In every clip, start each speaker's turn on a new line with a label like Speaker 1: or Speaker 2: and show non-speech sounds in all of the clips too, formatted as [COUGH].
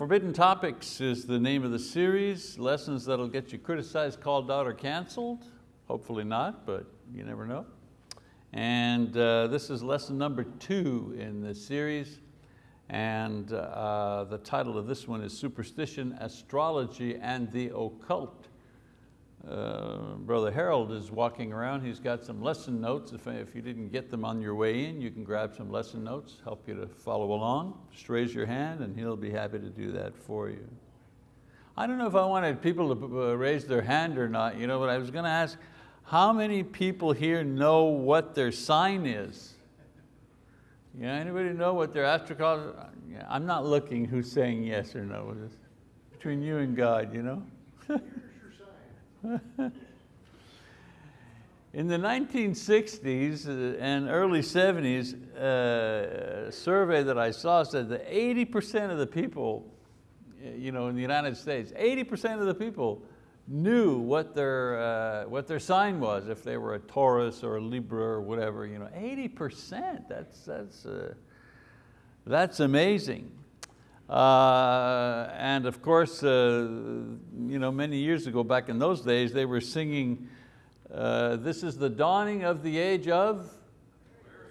Speaker 1: Forbidden Topics is the name of the series, lessons that'll get you criticized, called out, or canceled. Hopefully not, but you never know. And uh, this is lesson number two in the series. And uh, the title of this one is Superstition, Astrology, and the Occult. Uh, Brother Harold is walking around, he's got some lesson notes. If, if you didn't get them on your way in, you can grab some lesson notes, help you to follow along. Just raise your hand and he'll be happy to do that for you. I don't know if I wanted people to uh, raise their hand or not, you know, but I was going to ask, how many people here know what their sign is? Yeah, anybody know what their astro yeah, I'm not looking who's saying yes or no. Between you and God, you know? [LAUGHS] [LAUGHS] In the 1960s uh, and early 70s, uh, a survey that I saw said that 80% of the people you know, in the United States, 80% of the people knew what their, uh, what their sign was, if they were a Taurus or a Libra or whatever. You know, 80%, that's, that's, uh, that's amazing. Uh, and of course, uh, you know, many years ago, back in those days, they were singing, uh, this is the dawning of the age of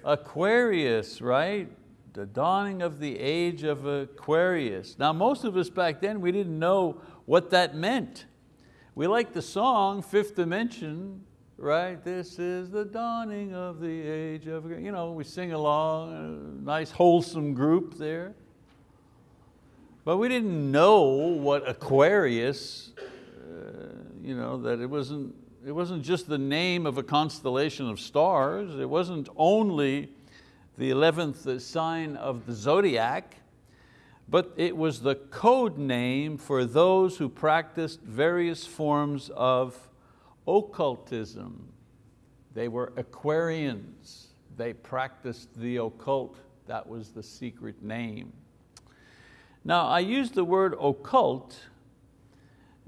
Speaker 1: Aquarius, right? The dawning of the age of Aquarius. Now most of us back then, we didn't know what that meant. We liked the song, Fifth Dimension, right? This is the dawning of the age of, you know, we sing along, nice wholesome group there. But we didn't know what Aquarius, uh, you know, that it wasn't, it wasn't just the name of a constellation of stars. It wasn't only the 11th sign of the zodiac, but it was the code name for those who practiced various forms of occultism. They were Aquarians. They practiced the occult. That was the secret name. Now I use the word occult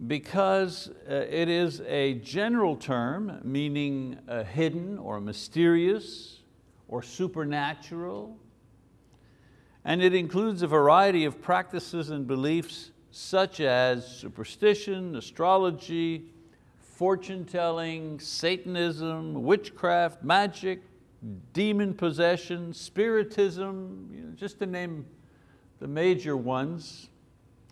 Speaker 1: because uh, it is a general term meaning uh, hidden or mysterious or supernatural. And it includes a variety of practices and beliefs such as superstition, astrology, fortune telling, Satanism, witchcraft, magic, demon possession, spiritism, you know, just to name the major ones,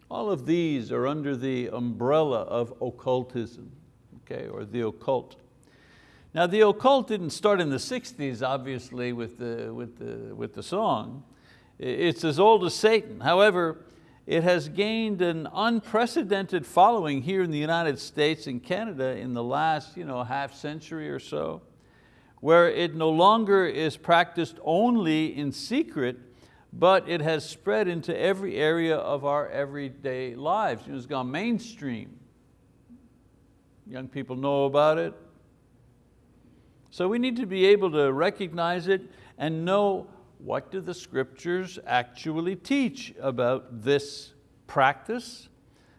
Speaker 1: all of these are under the umbrella of occultism, okay, or the occult. Now the occult didn't start in the 60s, obviously, with the, with the, with the song. It's as old as Satan. However, it has gained an unprecedented following here in the United States and Canada in the last you know, half century or so, where it no longer is practiced only in secret, but it has spread into every area of our everyday lives. It's gone mainstream. Young people know about it. So we need to be able to recognize it and know what do the scriptures actually teach about this practice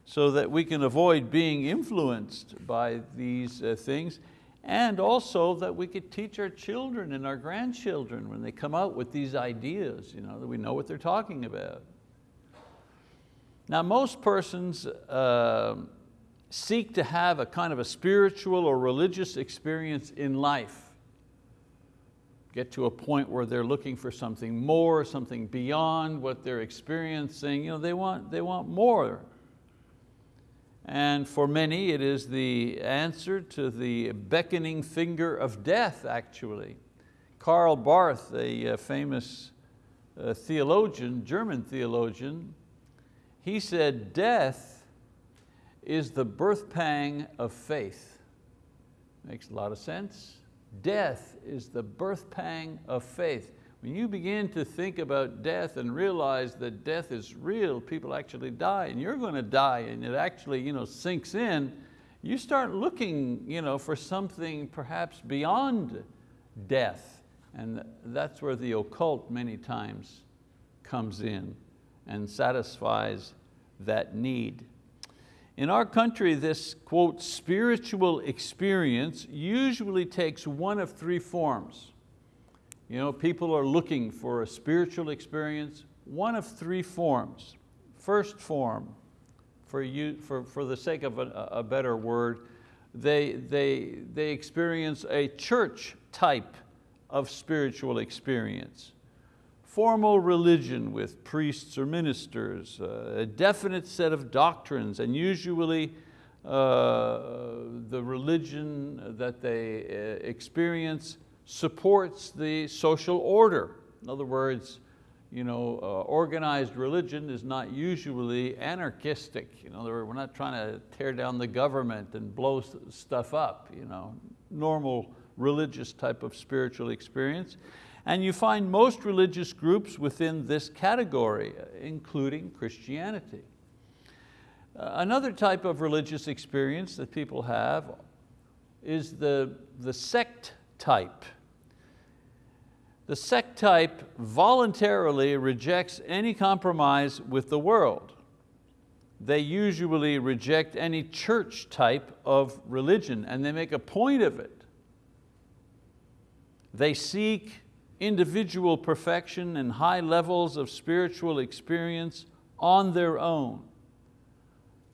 Speaker 1: so that we can avoid being influenced by these uh, things and also that we could teach our children and our grandchildren when they come out with these ideas, you know, that we know what they're talking about. Now most persons uh, seek to have a kind of a spiritual or religious experience in life. Get to a point where they're looking for something more, something beyond what they're experiencing. You know, they, want, they want more. And for many, it is the answer to the beckoning finger of death, actually. Karl Barth, a uh, famous uh, theologian, German theologian, he said, death is the birth pang of faith. Makes a lot of sense. Death is the birth pang of faith. When you begin to think about death and realize that death is real, people actually die and you're going to die and it actually you know, sinks in, you start looking you know, for something perhaps beyond death. And that's where the occult many times comes in and satisfies that need. In our country, this, quote, spiritual experience usually takes one of three forms. You know, people are looking for a spiritual experience, one of three forms. First form, for, you, for, for the sake of a, a better word, they, they, they experience a church type of spiritual experience. Formal religion with priests or ministers, uh, a definite set of doctrines, and usually uh, the religion that they uh, experience supports the social order. In other words, you know, uh, organized religion is not usually anarchistic. Other words, we're not trying to tear down the government and blow stuff up. You know, normal religious type of spiritual experience. And you find most religious groups within this category, including Christianity. Uh, another type of religious experience that people have is the, the sect type. The sect type voluntarily rejects any compromise with the world. They usually reject any church type of religion and they make a point of it. They seek individual perfection and high levels of spiritual experience on their own.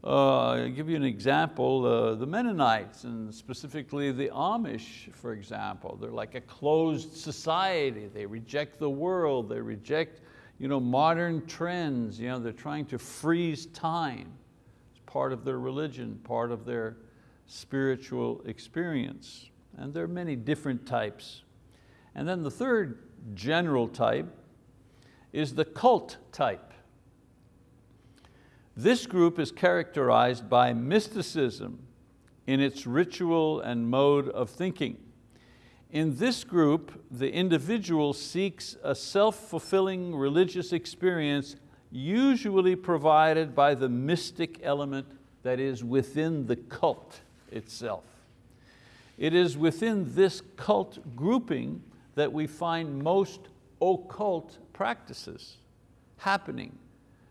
Speaker 1: Uh, I'll give you an example, uh, the Mennonites and specifically the Amish, for example, they're like a closed society. They reject the world, they reject you know, modern trends. You know, they're trying to freeze time. It's part of their religion, part of their spiritual experience. And there are many different types. And then the third general type is the cult type. This group is characterized by mysticism in its ritual and mode of thinking. In this group, the individual seeks a self-fulfilling religious experience usually provided by the mystic element that is within the cult itself. It is within this cult grouping that we find most occult practices happening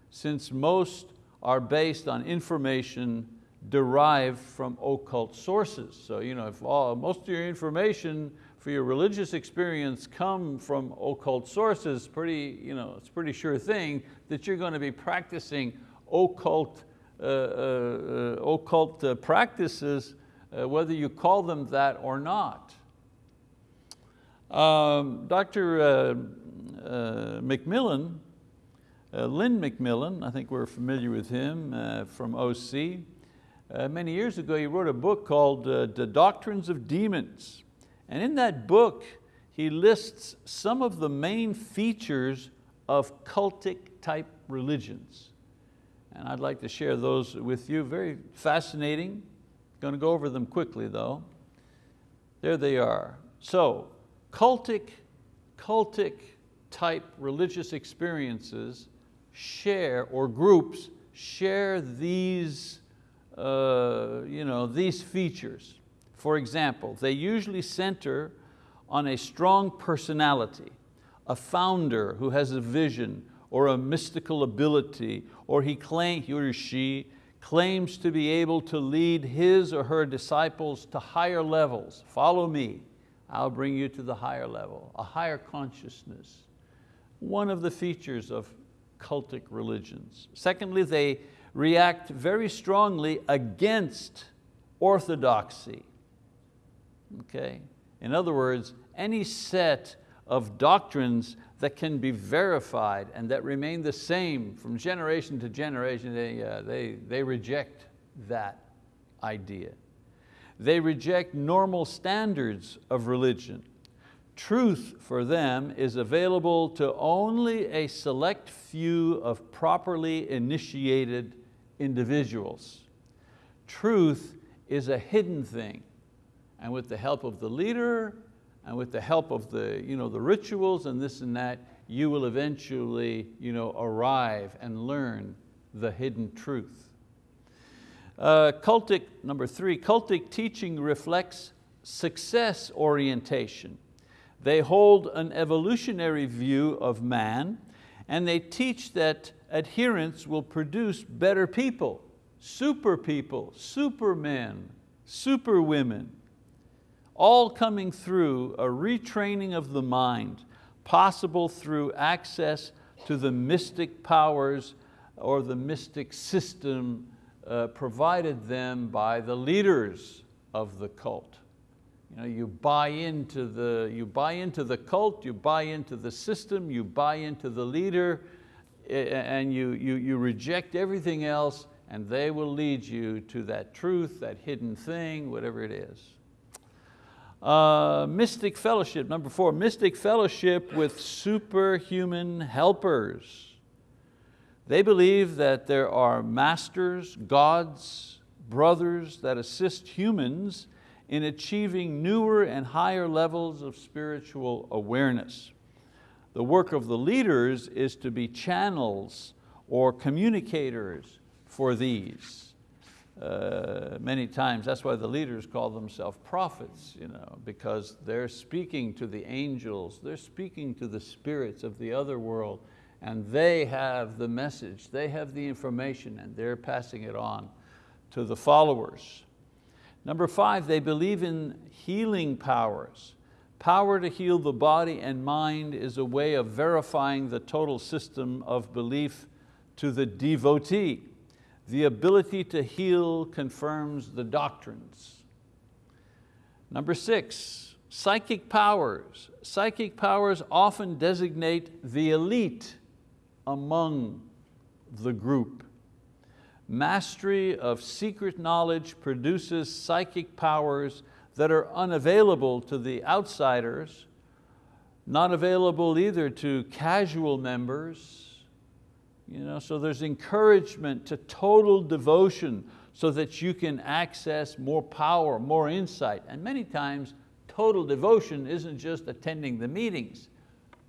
Speaker 1: since most are based on information derived from occult sources. So you know, if all, most of your information for your religious experience come from occult sources, pretty, you know, it's pretty sure thing that you're going to be practicing occult, uh, uh, uh occult uh, practices, uh, whether you call them that or not. Um, Dr. Uh, McMillon uh, Lynn McMillon, I think we're familiar with him uh, from OC. Uh, many years ago, he wrote a book called uh, The Doctrines of Demons. And in that book, he lists some of the main features of cultic type religions. And I'd like to share those with you, very fascinating. Going to go over them quickly though. There they are. So, cultic, cultic type religious experiences share, or groups share these, uh, you know, these features. For example, they usually center on a strong personality, a founder who has a vision or a mystical ability, or he, claim, he or she claims to be able to lead his or her disciples to higher levels. Follow me, I'll bring you to the higher level, a higher consciousness. One of the features of cultic religions. Secondly, they react very strongly against orthodoxy. Okay? In other words, any set of doctrines that can be verified and that remain the same from generation to generation, they, uh, they, they reject that idea. They reject normal standards of religion Truth for them is available to only a select few of properly initiated individuals. Truth is a hidden thing. And with the help of the leader and with the help of the, you know, the rituals and this and that, you will eventually you know, arrive and learn the hidden truth. Uh, cultic, number three, cultic teaching reflects success orientation. They hold an evolutionary view of man and they teach that adherence will produce better people, super people, supermen, superwomen, all coming through a retraining of the mind, possible through access to the mystic powers or the mystic system uh, provided them by the leaders of the cult. You, know, you, buy into the, you buy into the cult, you buy into the system, you buy into the leader, and you, you, you reject everything else and they will lead you to that truth, that hidden thing, whatever it is. Uh, mystic fellowship, number four, mystic fellowship with superhuman helpers. They believe that there are masters, gods, brothers that assist humans in achieving newer and higher levels of spiritual awareness. The work of the leaders is to be channels or communicators for these. Uh, many times, that's why the leaders call themselves prophets, you know, because they're speaking to the angels, they're speaking to the spirits of the other world, and they have the message, they have the information, and they're passing it on to the followers. Number five, they believe in healing powers. Power to heal the body and mind is a way of verifying the total system of belief to the devotee. The ability to heal confirms the doctrines. Number six, psychic powers. Psychic powers often designate the elite among the group. Mastery of secret knowledge produces psychic powers that are unavailable to the outsiders, not available either to casual members, you know, so there's encouragement to total devotion so that you can access more power, more insight. And many times, total devotion isn't just attending the meetings.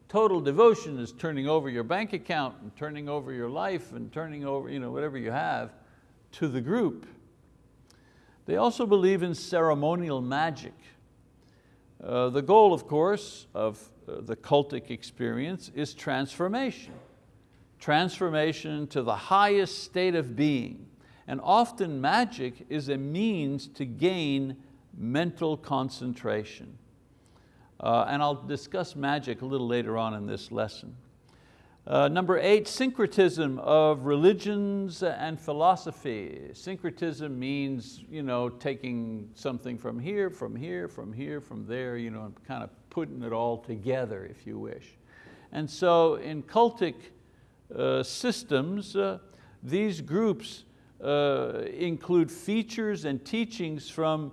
Speaker 1: Total devotion is turning over your bank account and turning over your life and turning over you know, whatever you have to the group. They also believe in ceremonial magic. Uh, the goal, of course, of uh, the cultic experience is transformation transformation to the highest state of being. And often magic is a means to gain mental concentration. Uh, and I'll discuss magic a little later on in this lesson. Uh, number eight, syncretism of religions and philosophy. Syncretism means you know, taking something from here, from here, from here, from there, you know, and kind of putting it all together, if you wish. And so in cultic uh, systems, uh, these groups uh, include features and teachings from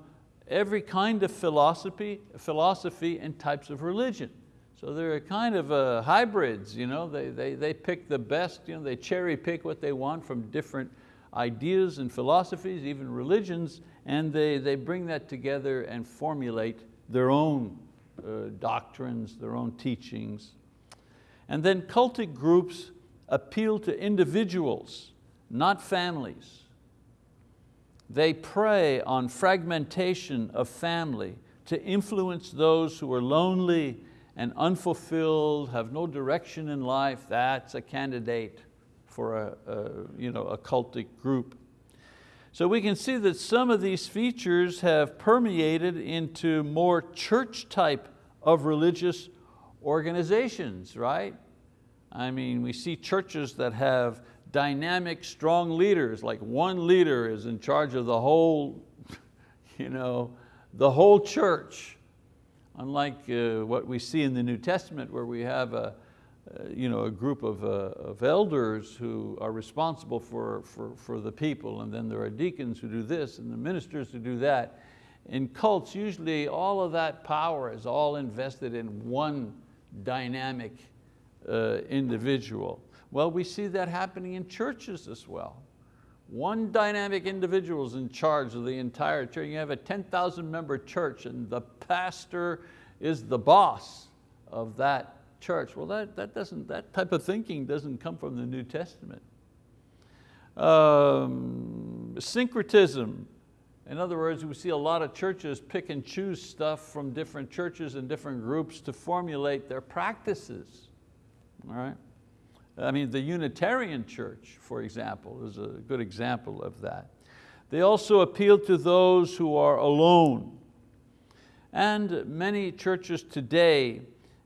Speaker 1: every kind of philosophy, philosophy and types of religion. So they're a kind of uh, hybrids, you know? they, they, they pick the best, you know, they cherry pick what they want from different ideas and philosophies, even religions, and they, they bring that together and formulate their own uh, doctrines, their own teachings. And then cultic groups appeal to individuals, not families. They prey on fragmentation of family to influence those who are lonely and unfulfilled, have no direction in life, that's a candidate for a, a, you know, a cultic group. So we can see that some of these features have permeated into more church type of religious organizations, right? I mean, we see churches that have dynamic, strong leaders, like one leader is in charge of the whole, [LAUGHS] you know, the whole church. Unlike uh, what we see in the New Testament where we have a, uh, you know, a group of, uh, of elders who are responsible for, for, for the people and then there are deacons who do this and the ministers who do that. In cults, usually all of that power is all invested in one dynamic uh, individual. Well, we see that happening in churches as well. One dynamic individual is in charge of the entire church. You have a 10,000 member church and the pastor is the boss of that church. Well, that, that, doesn't, that type of thinking doesn't come from the New Testament. Um, syncretism, in other words, we see a lot of churches pick and choose stuff from different churches and different groups to formulate their practices all right? I mean, the Unitarian Church, for example, is a good example of that. They also appeal to those who are alone. And many churches today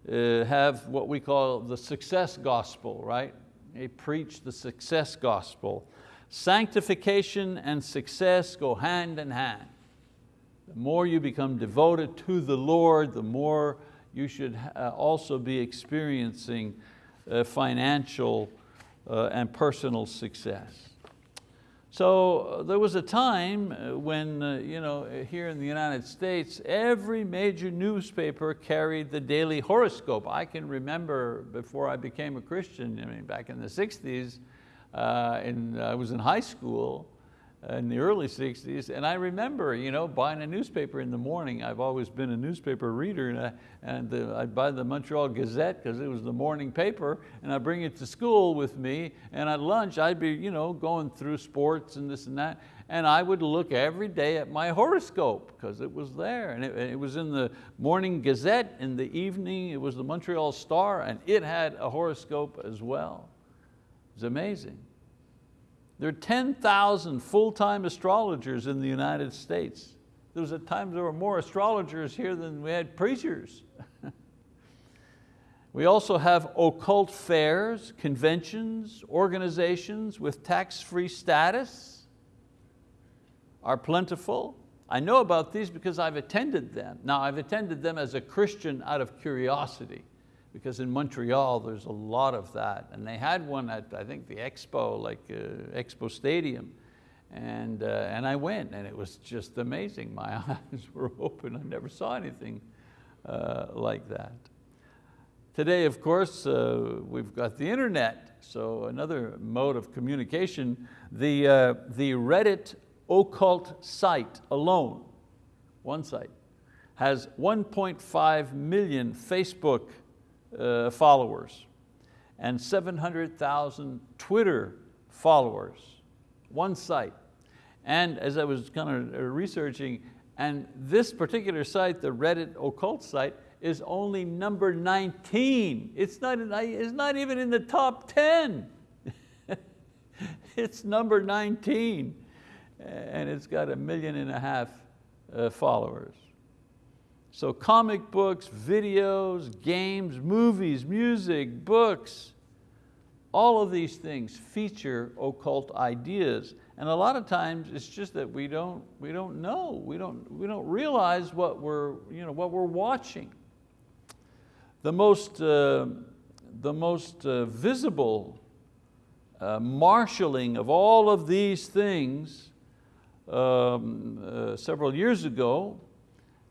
Speaker 1: uh, have what we call the success gospel, right? They preach the success gospel. Sanctification and success go hand in hand. The more you become devoted to the Lord, the more you should uh, also be experiencing financial uh, and personal success. So uh, there was a time uh, when, uh, you know, here in the United States, every major newspaper carried the daily horoscope. I can remember before I became a Christian, I mean, back in the 60s, uh, and I was in high school, in the early 60s, and I remember you know, buying a newspaper in the morning. I've always been a newspaper reader, and, I, and the, I'd buy the Montreal Gazette because it was the morning paper, and I'd bring it to school with me, and at lunch I'd be you know, going through sports and this and that, and I would look every day at my horoscope because it was there, and it, it was in the morning Gazette, in the evening it was the Montreal Star, and it had a horoscope as well. It was amazing. There are 10,000 full-time astrologers in the United States. There was a time there were more astrologers here than we had preachers. [LAUGHS] we also have occult fairs, conventions, organizations with tax-free status are plentiful. I know about these because I've attended them. Now I've attended them as a Christian out of curiosity because in Montreal there's a lot of that. And they had one at, I think, the Expo, like uh, Expo Stadium. And, uh, and I went and it was just amazing. My [LAUGHS] eyes were open, I never saw anything uh, like that. Today, of course, uh, we've got the internet, so another mode of communication. The, uh, the Reddit occult site alone, one site, has 1.5 million Facebook uh, followers and 700,000 Twitter followers, one site. And as I was kind of researching, and this particular site, the Reddit occult site, is only number 19. It's not, it's not even in the top 10. [LAUGHS] it's number 19. And it's got a million and a half uh, followers. So comic books, videos, games, movies, music, books, all of these things feature occult ideas. And a lot of times it's just that we don't, we don't know, we don't, we don't realize what we're, you know, what we're watching. The most, uh, the most uh, visible uh, marshaling of all of these things um, uh, several years ago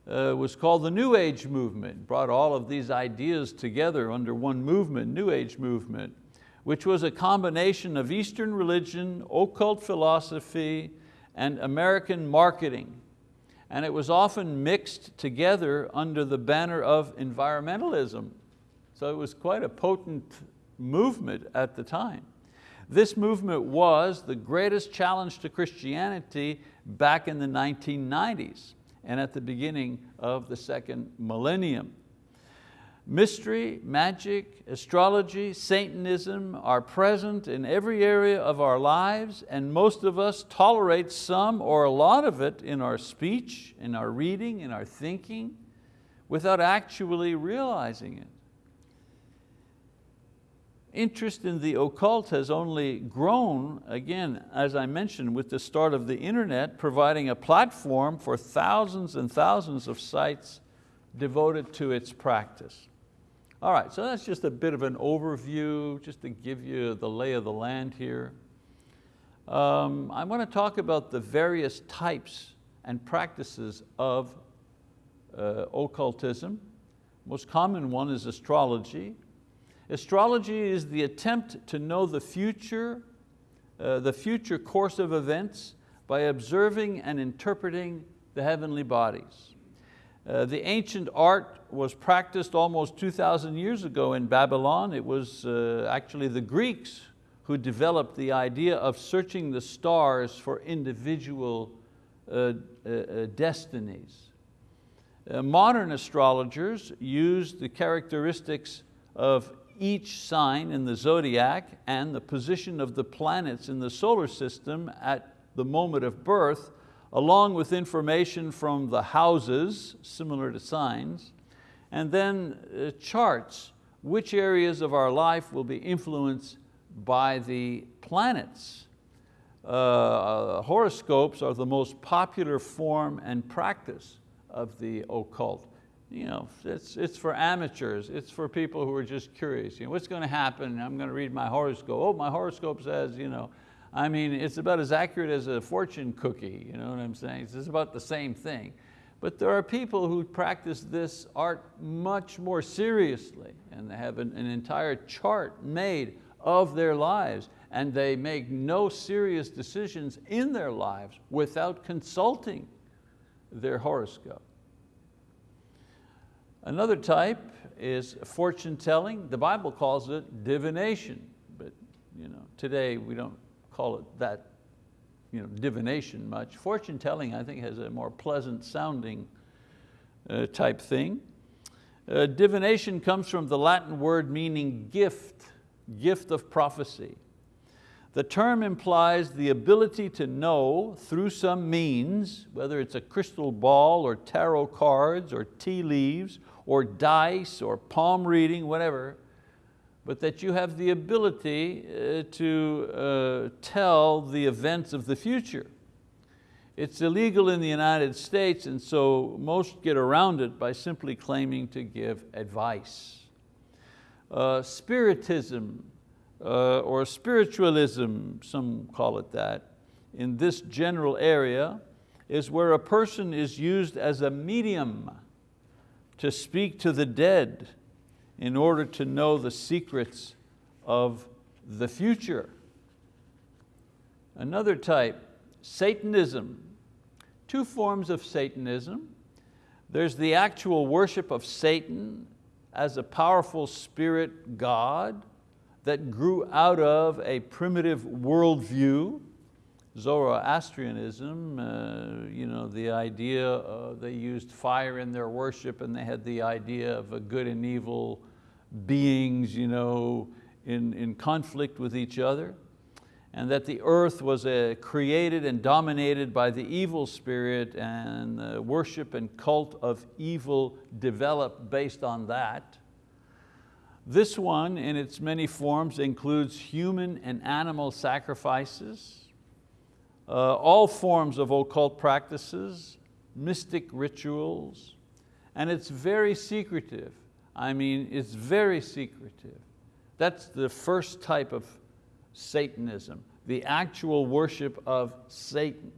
Speaker 1: uh, was called the New Age movement, brought all of these ideas together under one movement, New Age movement, which was a combination of Eastern religion, occult philosophy, and American marketing. And it was often mixed together under the banner of environmentalism. So it was quite a potent movement at the time. This movement was the greatest challenge to Christianity back in the 1990s and at the beginning of the second millennium. Mystery, magic, astrology, Satanism are present in every area of our lives and most of us tolerate some or a lot of it in our speech, in our reading, in our thinking, without actually realizing it interest in the occult has only grown, again, as I mentioned, with the start of the internet, providing a platform for thousands and thousands of sites devoted to its practice. All right, so that's just a bit of an overview, just to give you the lay of the land here. Um, I want to talk about the various types and practices of uh, occultism. Most common one is astrology, Astrology is the attempt to know the future, uh, the future course of events by observing and interpreting the heavenly bodies. Uh, the ancient art was practiced almost 2,000 years ago in Babylon. It was uh, actually the Greeks who developed the idea of searching the stars for individual uh, uh, uh destinies. modern astrologers use the characteristics of each sign in the zodiac and the position of the planets in the solar system at the moment of birth, along with information from the houses, similar to signs, and then uh, charts which areas of our life will be influenced by the planets. Uh, horoscopes are the most popular form and practice of the occult. You know, it's, it's for amateurs, it's for people who are just curious. You know, what's going to happen? I'm going to read my horoscope. Oh, my horoscope says, you know, I mean, it's about as accurate as a fortune cookie, you know what I'm saying? It's about the same thing. But there are people who practice this art much more seriously and they have an, an entire chart made of their lives and they make no serious decisions in their lives without consulting their horoscope. Another type is fortune telling. The Bible calls it divination, but you know, today we don't call it that you know, divination much. Fortune telling, I think, has a more pleasant sounding uh, type thing. Uh, divination comes from the Latin word meaning gift, gift of prophecy. The term implies the ability to know through some means, whether it's a crystal ball or tarot cards or tea leaves or dice or palm reading, whatever, but that you have the ability uh, to uh, tell the events of the future. It's illegal in the United States and so most get around it by simply claiming to give advice. Uh, spiritism uh, or spiritualism, some call it that, in this general area is where a person is used as a medium to speak to the dead in order to know the secrets of the future. Another type, Satanism. Two forms of Satanism. There's the actual worship of Satan as a powerful spirit God that grew out of a primitive worldview. Zoroastrianism, uh, you know, the idea, uh, they used fire in their worship and they had the idea of a good and evil beings you know, in, in conflict with each other and that the earth was uh, created and dominated by the evil spirit and the worship and cult of evil developed based on that. This one in its many forms includes human and animal sacrifices, uh, all forms of occult practices, mystic rituals, and it's very secretive. I mean, it's very secretive. That's the first type of Satanism, the actual worship of Satan.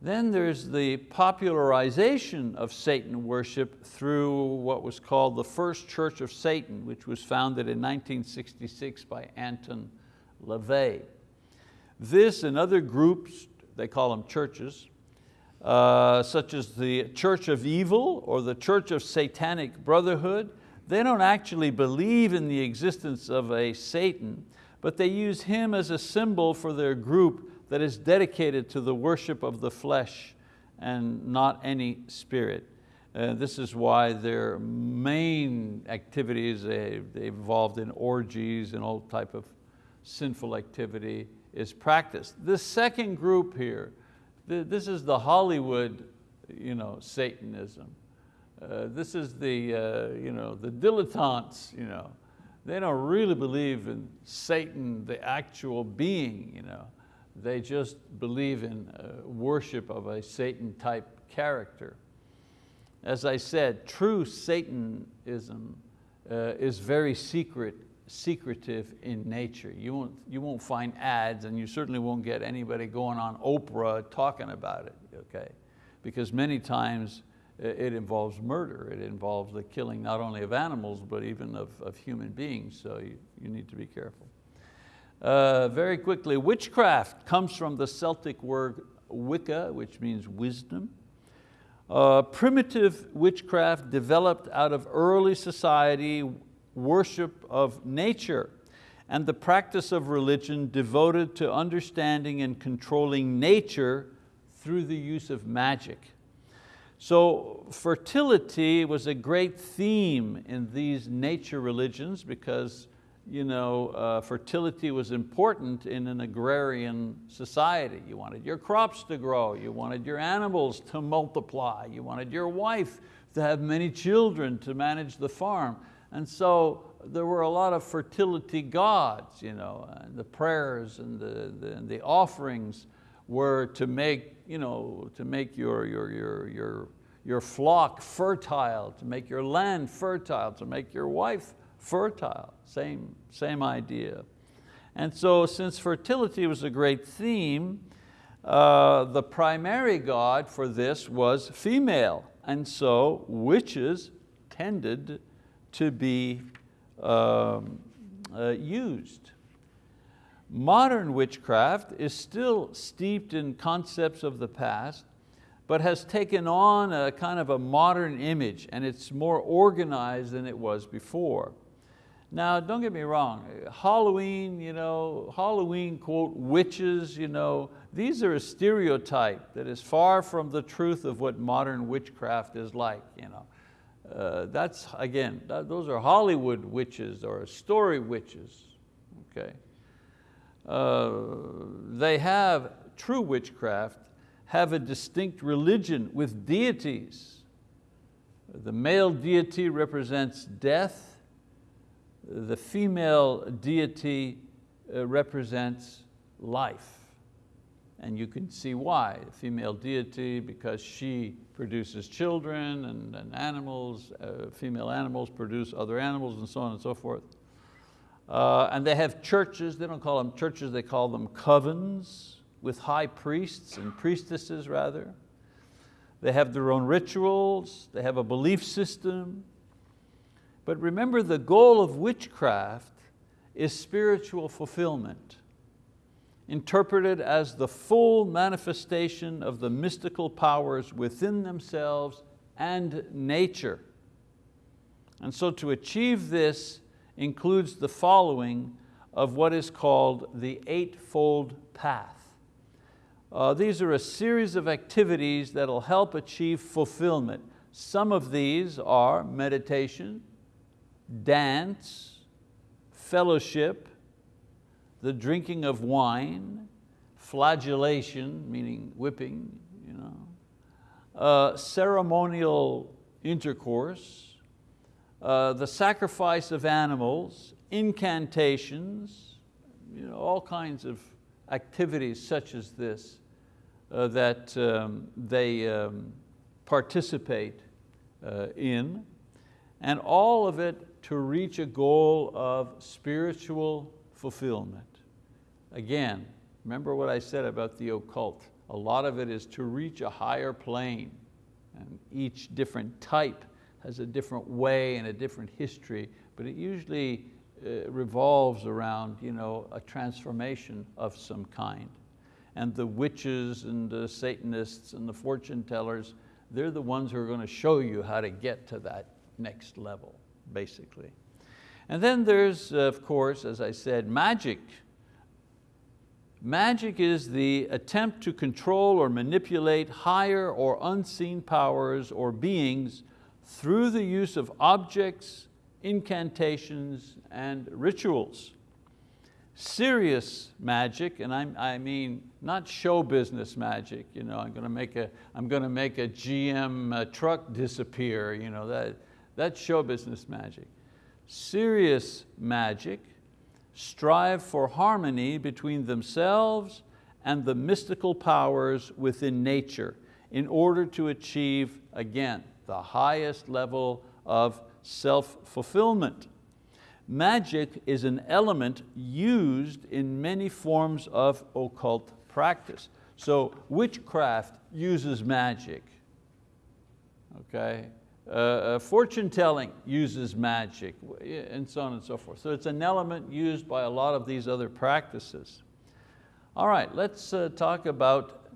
Speaker 1: Then there's the popularization of Satan worship through what was called the First Church of Satan, which was founded in 1966 by Anton LaVey. This and other groups, they call them churches, uh, such as the Church of Evil or the Church of Satanic Brotherhood, they don't actually believe in the existence of a Satan, but they use him as a symbol for their group that is dedicated to the worship of the flesh and not any spirit. Uh, this is why their main activities, they, they involved in orgies and all type of sinful activity is practiced. The second group here, this is the Hollywood you know, Satanism. Uh, this is the, uh, you know, the dilettantes. You know. They don't really believe in Satan, the actual being. You know. They just believe in uh, worship of a Satan type character. As I said, true Satanism uh, is very secret secretive in nature. You won't, you won't find ads and you certainly won't get anybody going on Oprah talking about it, okay? Because many times it involves murder. It involves the killing not only of animals, but even of, of human beings, so you, you need to be careful. Uh, very quickly, witchcraft comes from the Celtic word Wicca, which means wisdom. Uh, primitive witchcraft developed out of early society worship of nature and the practice of religion devoted to understanding and controlling nature through the use of magic. So fertility was a great theme in these nature religions because you know, uh, fertility was important in an agrarian society. You wanted your crops to grow, you wanted your animals to multiply, you wanted your wife to have many children to manage the farm. And so there were a lot of fertility gods, you know, and the prayers and the, the, and the offerings were to make, you know, to make your, your, your, your, your flock fertile, to make your land fertile, to make your wife fertile, same, same idea. And so since fertility was a great theme, uh, the primary god for this was female. And so witches tended to be um, uh, used. Modern witchcraft is still steeped in concepts of the past, but has taken on a kind of a modern image and it's more organized than it was before. Now, don't get me wrong, Halloween, you know, Halloween quote, witches, you know, these are a stereotype that is far from the truth of what modern witchcraft is like. You know. Uh, that's, again, that, those are Hollywood witches or story witches, okay? Uh, they have, true witchcraft, have a distinct religion with deities. The male deity represents death, the female deity uh, represents life. And you can see why, the female deity, because she produces children and, and animals, uh, female animals produce other animals and so on and so forth. Uh, and they have churches, they don't call them churches, they call them covens with high priests and priestesses rather. They have their own rituals, they have a belief system, but remember the goal of witchcraft is spiritual fulfillment, interpreted as the full manifestation of the mystical powers within themselves and nature. And so to achieve this includes the following of what is called the Eightfold Path. Uh, these are a series of activities that will help achieve fulfillment. Some of these are meditation, dance, fellowship, the drinking of wine, flagellation, meaning whipping, you know, uh, ceremonial intercourse, uh, the sacrifice of animals, incantations, you know, all kinds of activities such as this uh, that um, they um, participate uh, in, and all of it to reach a goal of spiritual fulfillment. Again, remember what I said about the occult. A lot of it is to reach a higher plane and each different type has a different way and a different history, but it usually uh, revolves around you know, a transformation of some kind. And the witches and the Satanists and the fortune tellers, they're the ones who are going to show you how to get to that next level basically. And then there's, of course, as I said, magic. Magic is the attempt to control or manipulate higher or unseen powers or beings through the use of objects, incantations, and rituals. Serious magic, and I, I mean not show business magic, you know, I'm going to make a, I'm going to make a GM uh, truck disappear, you know, that, that's show business magic. Serious magic strive for harmony between themselves and the mystical powers within nature in order to achieve, again, the highest level of self-fulfillment. Magic is an element used in many forms of occult practice. So witchcraft uses magic, okay? Uh, uh, fortune telling uses magic, and so on and so forth. So it's an element used by a lot of these other practices. All right, let's uh, talk about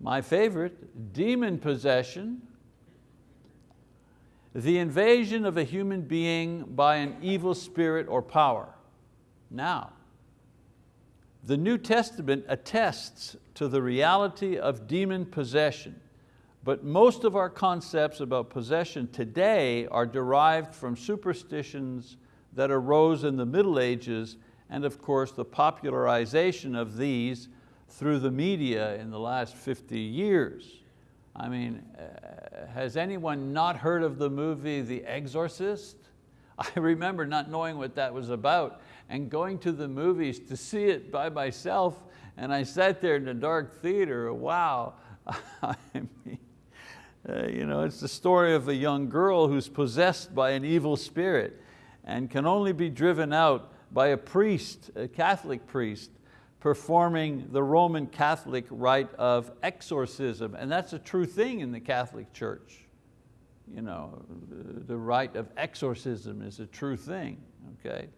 Speaker 1: my favorite, demon possession, the invasion of a human being by an evil spirit or power. Now, the New Testament attests to the reality of demon possession but most of our concepts about possession today are derived from superstitions that arose in the Middle Ages and of course the popularization of these through the media in the last 50 years. I mean, uh, has anyone not heard of the movie The Exorcist? [LAUGHS] I remember not knowing what that was about and going to the movies to see it by myself and I sat there in the dark theater, wow. [LAUGHS] I mean, uh, you know, it's the story of a young girl who's possessed by an evil spirit and can only be driven out by a priest, a Catholic priest, performing the Roman Catholic rite of exorcism. And that's a true thing in the Catholic Church. You know, the rite of exorcism is a true thing, okay?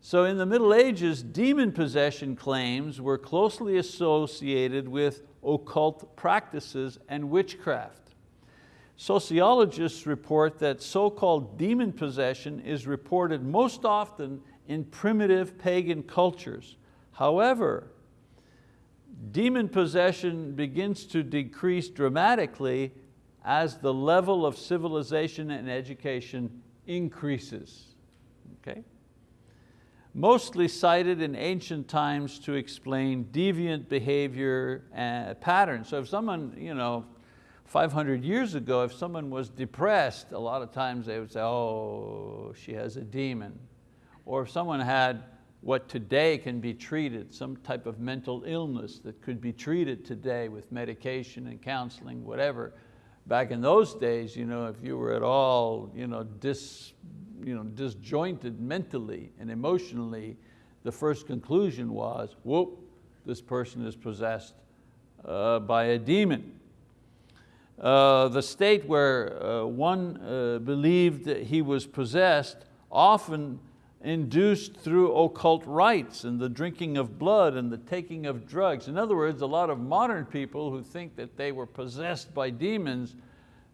Speaker 1: So in the Middle Ages, demon possession claims were closely associated with occult practices and witchcraft. Sociologists report that so-called demon possession is reported most often in primitive pagan cultures, However, demon possession begins to decrease dramatically as the level of civilization and education increases. Okay? Mostly cited in ancient times to explain deviant behavior and uh, patterns. So if someone, you know, 500 years ago, if someone was depressed, a lot of times they would say, oh, she has a demon. Or if someone had what today can be treated, some type of mental illness that could be treated today with medication and counseling, whatever. Back in those days, you know, if you were at all you know, dis, you know, disjointed mentally and emotionally, the first conclusion was, whoop, this person is possessed uh, by a demon. Uh, the state where uh, one uh, believed that he was possessed often induced through occult rites and the drinking of blood and the taking of drugs. In other words, a lot of modern people who think that they were possessed by demons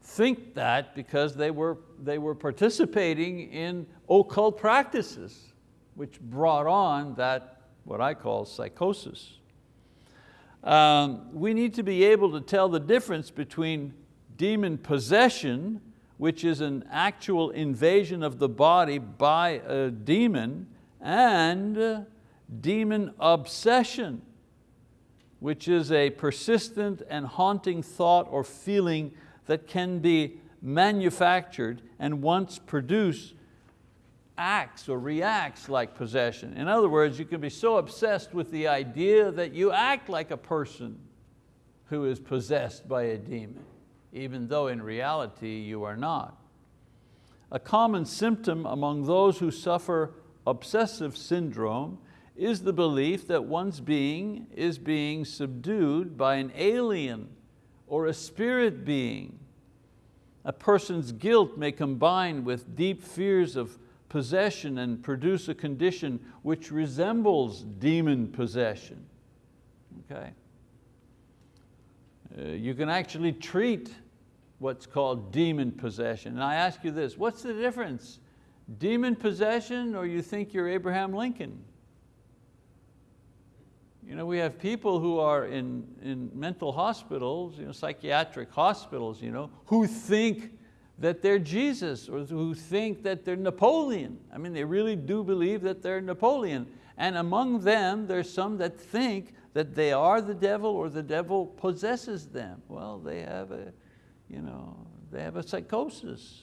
Speaker 1: think that because they were, they were participating in occult practices, which brought on that, what I call psychosis. Um, we need to be able to tell the difference between demon possession which is an actual invasion of the body by a demon, and demon obsession, which is a persistent and haunting thought or feeling that can be manufactured and once produce acts or reacts like possession. In other words, you can be so obsessed with the idea that you act like a person who is possessed by a demon even though in reality you are not. A common symptom among those who suffer obsessive syndrome is the belief that one's being is being subdued by an alien or a spirit being. A person's guilt may combine with deep fears of possession and produce a condition which resembles demon possession. Okay? Uh, you can actually treat what's called demon possession. And I ask you this, what's the difference? Demon possession or you think you're Abraham Lincoln? You know, we have people who are in, in mental hospitals, you know, psychiatric hospitals, you know, who think that they're Jesus or who think that they're Napoleon. I mean, they really do believe that they're Napoleon. And among them, there's some that think that they are the devil or the devil possesses them. Well, they have a, you know, they have a psychosis.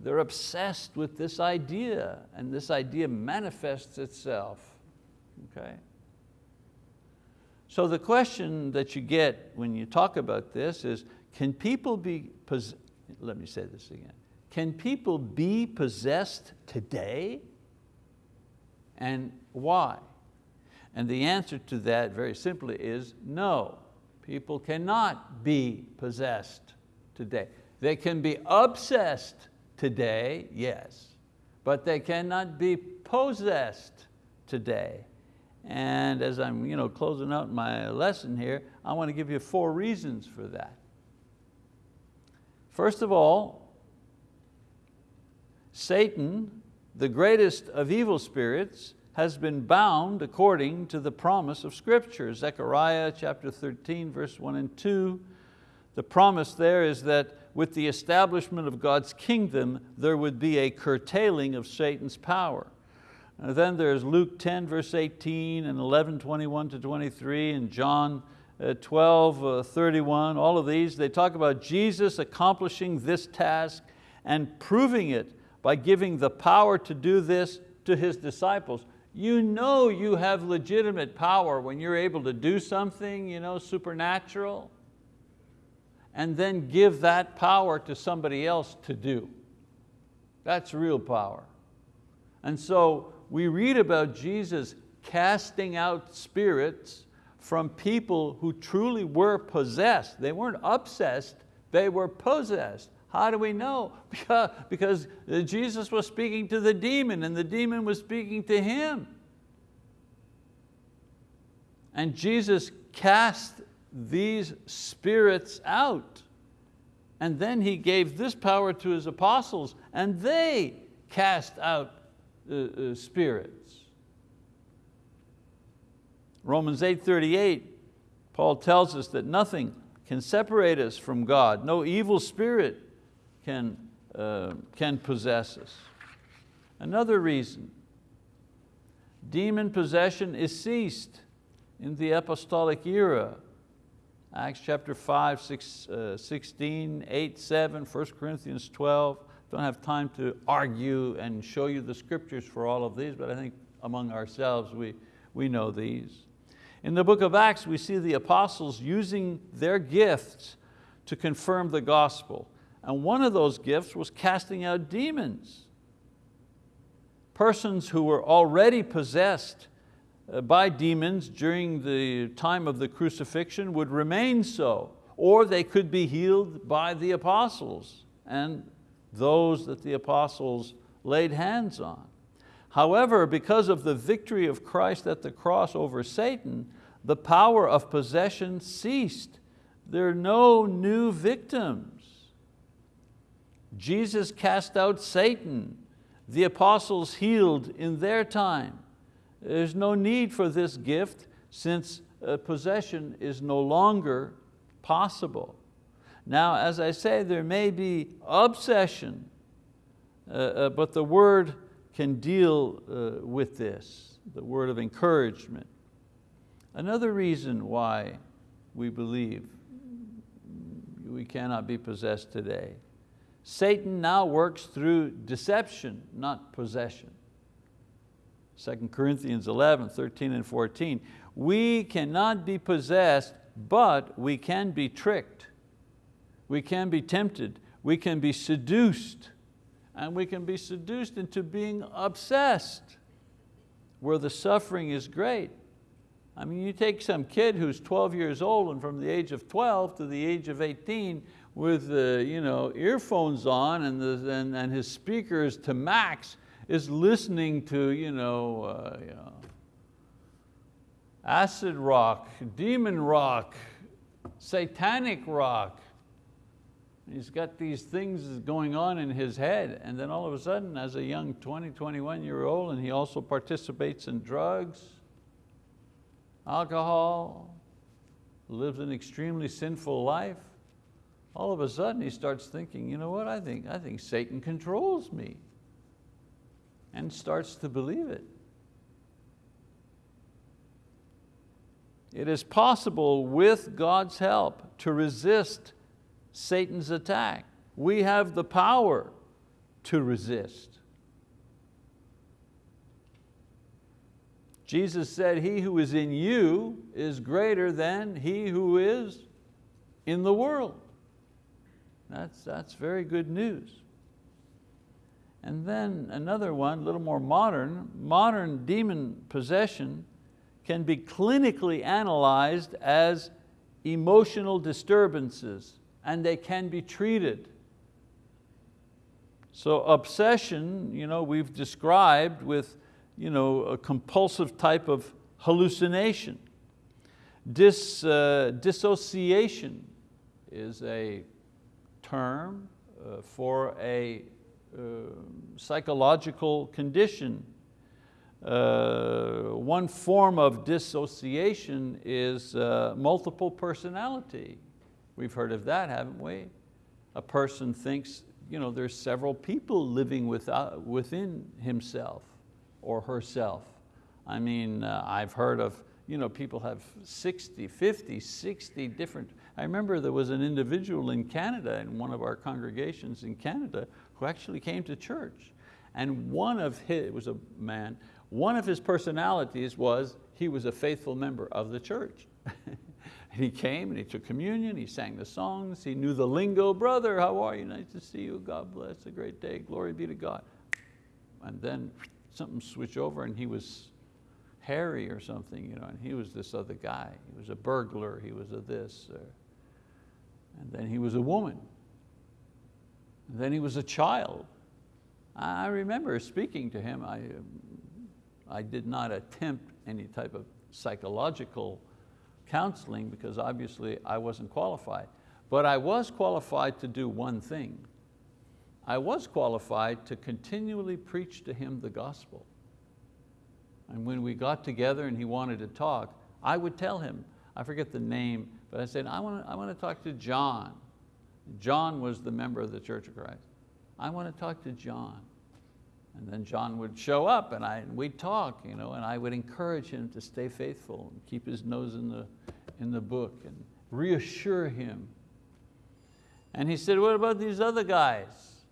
Speaker 1: They're obsessed with this idea and this idea manifests itself, okay? So the question that you get when you talk about this is, can people be, let me say this again, can people be possessed today? And why? And the answer to that very simply is no. People cannot be possessed today. They can be obsessed today, yes, but they cannot be possessed today. And as I'm you know, closing out my lesson here, I want to give you four reasons for that. First of all, Satan, the greatest of evil spirits, has been bound according to the promise of scripture. Zechariah chapter 13, verse one and two. The promise there is that with the establishment of God's kingdom, there would be a curtailing of Satan's power. Then there's Luke 10, verse 18, and 11, 21 to 23, and John uh, 12, uh, 31, all of these, they talk about Jesus accomplishing this task and proving it by giving the power to do this to His disciples. You know you have legitimate power when you're able to do something you know, supernatural and then give that power to somebody else to do. That's real power. And so we read about Jesus casting out spirits from people who truly were possessed. They weren't obsessed, they were possessed. How do we know? [LAUGHS] Because, Jesus was speaking to the demon and the demon was speaking to him. And Jesus cast these spirits out. And then He gave this power to His apostles and they cast out uh, uh, spirits. Romans 8.38, Paul tells us that nothing can separate us from God. No evil spirit can, uh, can possess us. Another reason, demon possession is ceased in the apostolic era. Acts chapter 5, 6, uh, 16, 8, 7, 1 Corinthians 12. Don't have time to argue and show you the scriptures for all of these, but I think among ourselves we, we know these. In the book of Acts, we see the apostles using their gifts to confirm the gospel. And one of those gifts was casting out demons. Persons who were already possessed uh, by demons during the time of the crucifixion would remain so, or they could be healed by the apostles and those that the apostles laid hands on. However, because of the victory of Christ at the cross over Satan, the power of possession ceased. There are no new victims. Jesus cast out Satan. The apostles healed in their time. There's no need for this gift since uh, possession is no longer possible. Now, as I say, there may be obsession, uh, uh, but the word can deal uh, with this, the word of encouragement. Another reason why we believe we cannot be possessed today. Satan now works through deception, not possession. 2 Corinthians 11, 13 and 14. We cannot be possessed, but we can be tricked. We can be tempted. We can be seduced. And we can be seduced into being obsessed where the suffering is great. I mean, you take some kid who's 12 years old and from the age of 12 to the age of 18 with the, you know, earphones on and, the, and, and his speakers to max, is listening to you know, uh, you know, acid rock, demon rock, satanic rock. He's got these things going on in his head and then all of a sudden as a young 20, 21 year old and he also participates in drugs, alcohol, lives an extremely sinful life, all of a sudden he starts thinking, you know what, I think, I think Satan controls me and starts to believe it. It is possible with God's help to resist Satan's attack. We have the power to resist. Jesus said, he who is in you is greater than he who is in the world. That's, that's very good news. And then another one, a little more modern, modern demon possession can be clinically analyzed as emotional disturbances and they can be treated. So obsession, you know, we've described with you know, a compulsive type of hallucination. Dis, uh, dissociation is a term uh, for a uh, psychological condition. Uh, one form of dissociation is uh, multiple personality. We've heard of that, haven't we? A person thinks you know, there's several people living without, within himself or herself. I mean, uh, I've heard of you know, people have 60, 50, 60 different, I remember there was an individual in Canada, in one of our congregations in Canada, who actually came to church. And one of his, was a man, one of his personalities was he was a faithful member of the church. [LAUGHS] he came and he took communion, he sang the songs, he knew the lingo, brother, how are you? Nice to see you, God bless, a great day, glory be to God. And then something switched over and he was Harry or something, you know, and he was this other guy. He was a burglar, he was a this. Or, and then he was a woman. And then he was a child. I remember speaking to him. I, um, I did not attempt any type of psychological counseling because obviously I wasn't qualified. But I was qualified to do one thing. I was qualified to continually preach to him the gospel. And when we got together and he wanted to talk, I would tell him, I forget the name, but I said, I want to, I want to talk to John. John was the member of the Church of Christ. I want to talk to John. And then John would show up and, I, we'd talk, you know, and I would encourage him to stay faithful and keep his nose in the, in the book and reassure him. And he said, what about these other guys?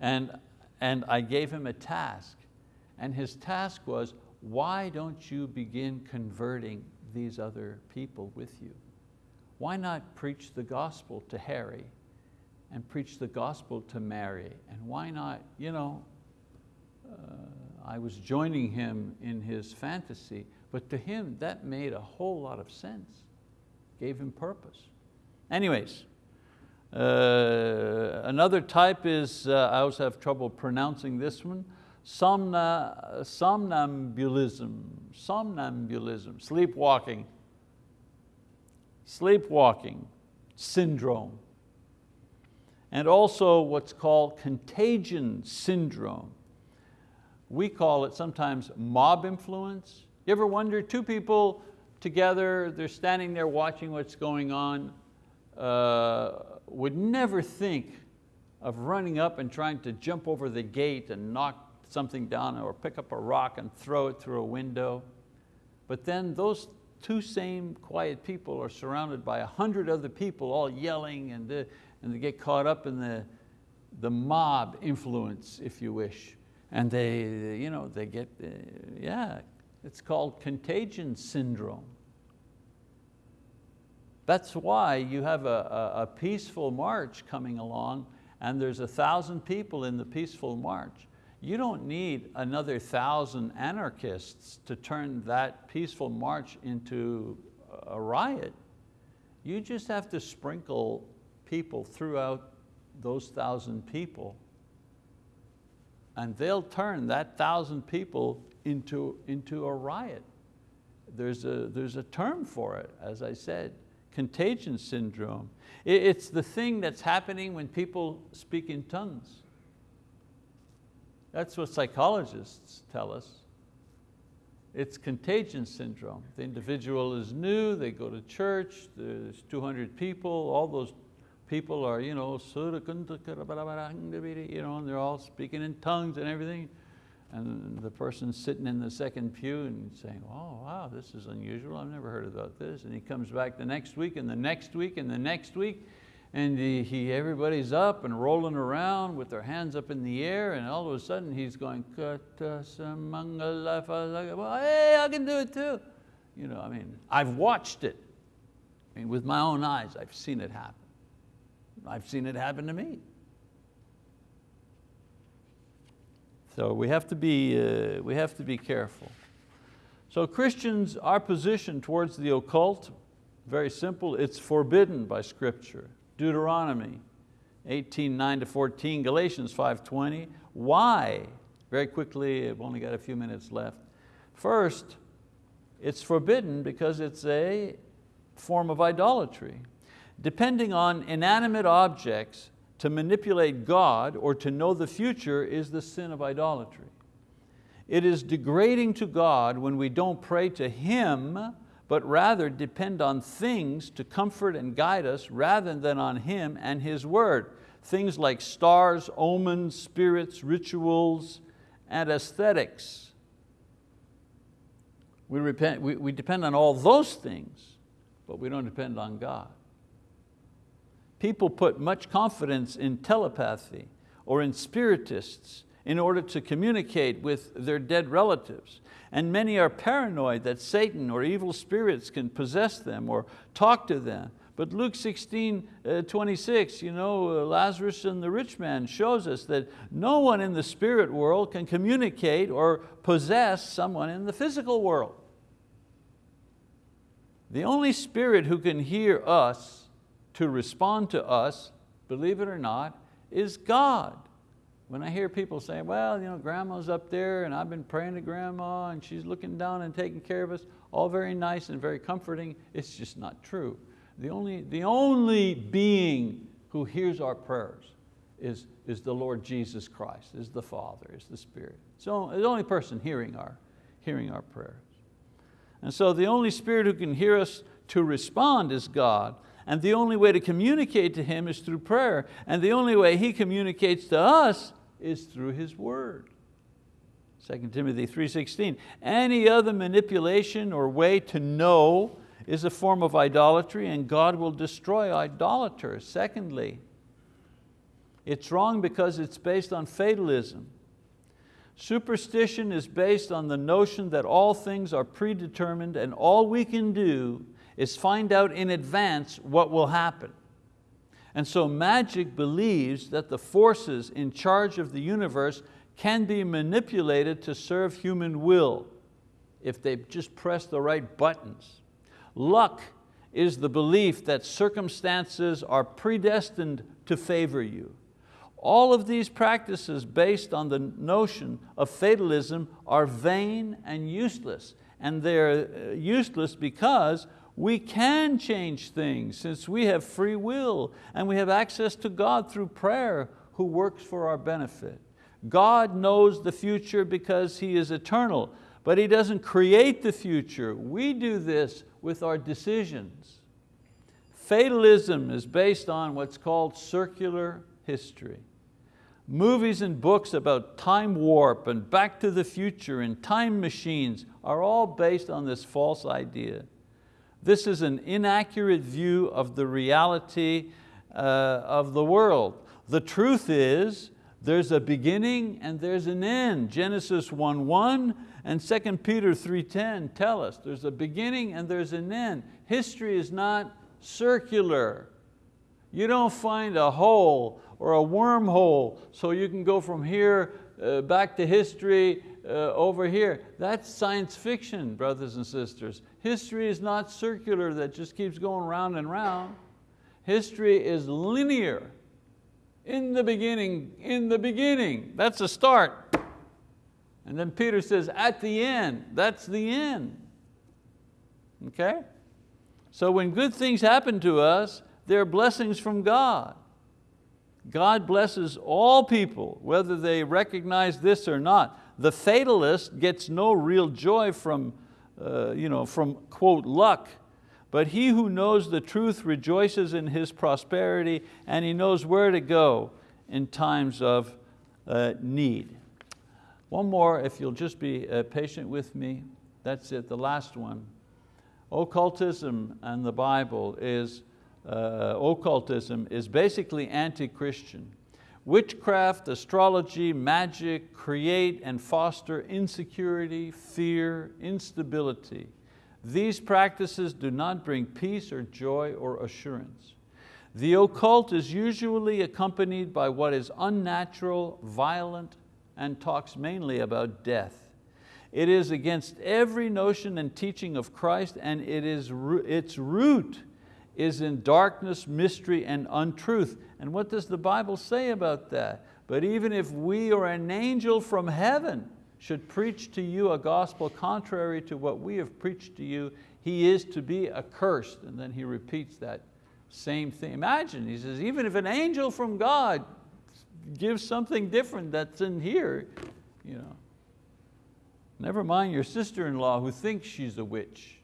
Speaker 1: And, and I gave him a task. And his task was, why don't you begin converting these other people with you? Why not preach the gospel to Harry and preach the gospel to Mary? And why not, you know, I was joining him in his fantasy, but to him that made a whole lot of sense, gave him purpose. Anyways, uh, another type is, uh, I also have trouble pronouncing this one, somna, somnambulism, somnambulism, sleepwalking, sleepwalking syndrome, and also what's called contagion syndrome. We call it sometimes mob influence. You ever wonder, two people together, they're standing there watching what's going on, uh, would never think of running up and trying to jump over the gate and knock something down or pick up a rock and throw it through a window. But then those two same quiet people are surrounded by a hundred other people all yelling and, the, and they get caught up in the, the mob influence, if you wish. And they, you know, they get, uh, yeah, it's called contagion syndrome. That's why you have a, a, a peaceful march coming along and there's a thousand people in the peaceful march. You don't need another thousand anarchists to turn that peaceful march into a riot. You just have to sprinkle people throughout those thousand people and they'll turn that thousand people into, into a riot. There's a, there's a term for it, as I said, contagion syndrome. It's the thing that's happening when people speak in tongues. That's what psychologists tell us. It's contagion syndrome. The individual is new, they go to church, there's 200 people, all those people are, you know, you know, and they're all speaking in tongues and everything. And the person sitting in the second pew and saying, oh, wow, this is unusual. I've never heard about this. And he comes back the next week and the next week and the next week and he, he, everybody's up and rolling around with their hands up in the air and all of a sudden he's going, well, hey, I can do it too. You know, I mean, I've watched it. I mean, with my own eyes, I've seen it happen. I've seen it happen to me. So we have to be, uh, we have to be careful. So Christians, our position towards the occult, very simple, it's forbidden by scripture. Deuteronomy 18, 9 to 14, Galatians 5.20. Why? Very quickly, I've only got a few minutes left. First, it's forbidden because it's a form of idolatry. Depending on inanimate objects to manipulate God or to know the future is the sin of idolatry. It is degrading to God when we don't pray to Him but rather depend on things to comfort and guide us rather than on Him and His word. Things like stars, omens, spirits, rituals, and aesthetics. We, repent, we, we depend on all those things, but we don't depend on God. People put much confidence in telepathy or in spiritists in order to communicate with their dead relatives. And many are paranoid that Satan or evil spirits can possess them or talk to them. But Luke 16, uh, 26, you know, uh, Lazarus and the rich man shows us that no one in the spirit world can communicate or possess someone in the physical world. The only spirit who can hear us to respond to us, believe it or not, is God. When I hear people say, well, you know, grandma's up there and I've been praying to grandma and she's looking down and taking care of us, all very nice and very comforting, it's just not true. The only, the only being who hears our prayers is, is the Lord Jesus Christ, is the Father, is the Spirit. So the only person hearing our, hearing our prayers. And so the only spirit who can hear us to respond is God. And the only way to communicate to Him is through prayer. And the only way He communicates to us is through His word. 2 Timothy 3.16, any other manipulation or way to know is a form of idolatry and God will destroy idolaters. Secondly, it's wrong because it's based on fatalism. Superstition is based on the notion that all things are predetermined and all we can do is find out in advance what will happen. And so magic believes that the forces in charge of the universe can be manipulated to serve human will if they just press the right buttons. Luck is the belief that circumstances are predestined to favor you. All of these practices based on the notion of fatalism are vain and useless. And they're uh, useless because we can change things since we have free will and we have access to God through prayer who works for our benefit. God knows the future because He is eternal, but He doesn't create the future. We do this with our decisions. Fatalism is based on what's called circular history. Movies and books about time warp and back to the future and time machines are all based on this false idea. This is an inaccurate view of the reality uh, of the world. The truth is there's a beginning and there's an end. Genesis 1.1 and 2 Peter 3.10 tell us there's a beginning and there's an end. History is not circular. You don't find a hole or a wormhole so you can go from here uh, back to history uh, over here. That's science fiction, brothers and sisters. History is not circular that just keeps going round and round. History is linear. In the beginning, in the beginning, that's a start. And then Peter says, at the end, that's the end. Okay? So when good things happen to us, they're blessings from God. God blesses all people, whether they recognize this or not. The fatalist gets no real joy from, uh, you know, from quote, luck, but he who knows the truth rejoices in his prosperity and he knows where to go in times of uh, need. One more, if you'll just be uh, patient with me. That's it, the last one. Occultism and the Bible is, uh, occultism is basically anti-Christian. Witchcraft, astrology, magic create and foster insecurity, fear, instability. These practices do not bring peace or joy or assurance. The occult is usually accompanied by what is unnatural, violent, and talks mainly about death. It is against every notion and teaching of Christ and it is, its root is in darkness, mystery, and untruth. And what does the Bible say about that? But even if we or an angel from heaven should preach to you a gospel contrary to what we have preached to you, he is to be accursed. And then he repeats that same thing. Imagine, he says, even if an angel from God gives something different that's in here, you know, never mind your sister-in-law who thinks she's a witch.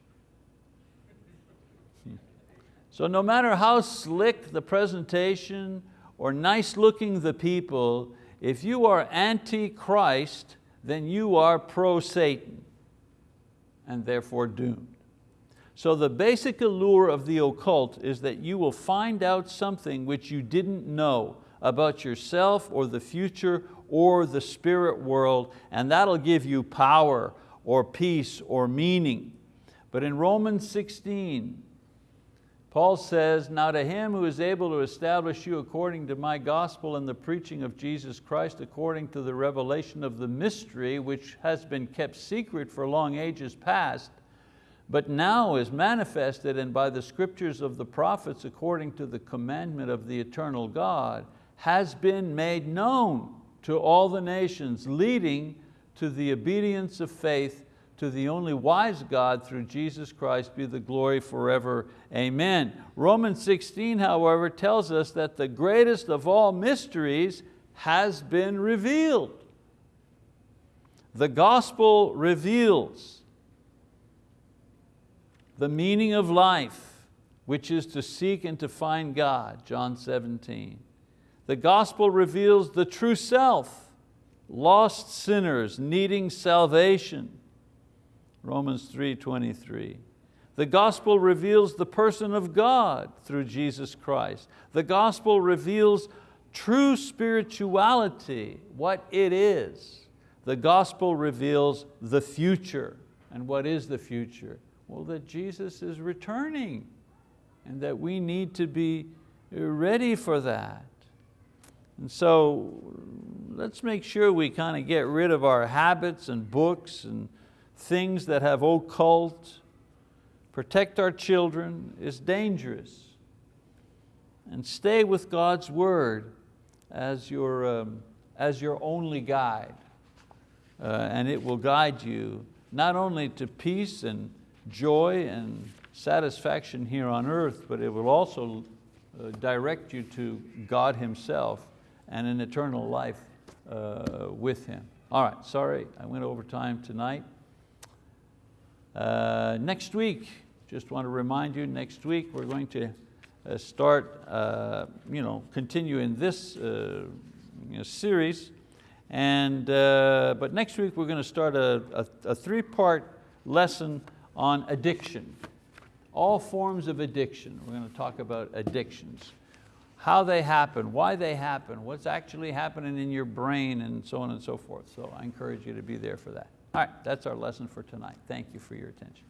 Speaker 1: So no matter how slick the presentation or nice looking the people, if you are anti-Christ, then you are pro-Satan and therefore doomed. So the basic allure of the occult is that you will find out something which you didn't know about yourself or the future or the spirit world, and that'll give you power or peace or meaning. But in Romans 16, Paul says, now to him who is able to establish you according to my gospel and the preaching of Jesus Christ according to the revelation of the mystery which has been kept secret for long ages past, but now is manifested and by the scriptures of the prophets according to the commandment of the eternal God, has been made known to all the nations, leading to the obedience of faith to the only wise God through Jesus Christ be the glory forever, amen. Romans 16, however, tells us that the greatest of all mysteries has been revealed. The gospel reveals the meaning of life, which is to seek and to find God, John 17. The gospel reveals the true self, lost sinners needing salvation. Romans 3.23. The gospel reveals the person of God through Jesus Christ. The gospel reveals true spirituality, what it is. The gospel reveals the future. And what is the future? Well, that Jesus is returning and that we need to be ready for that. And so let's make sure we kind of get rid of our habits and books and things that have occult, protect our children is dangerous. And stay with God's word as your, um, as your only guide. Uh, and it will guide you not only to peace and joy and satisfaction here on earth, but it will also uh, direct you to God Himself and an eternal life uh, with Him. All right, sorry, I went over time tonight. Uh, next week, just want to remind you, next week we're going to uh, start, uh, you know, continue in this uh, you know, series. And, uh, but next week we're going to start a, a, a three-part lesson on addiction. All forms of addiction. We're going to talk about addictions. How they happen, why they happen, what's actually happening in your brain and so on and so forth. So I encourage you to be there for that. All right, that's our lesson for tonight. Thank you for your attention.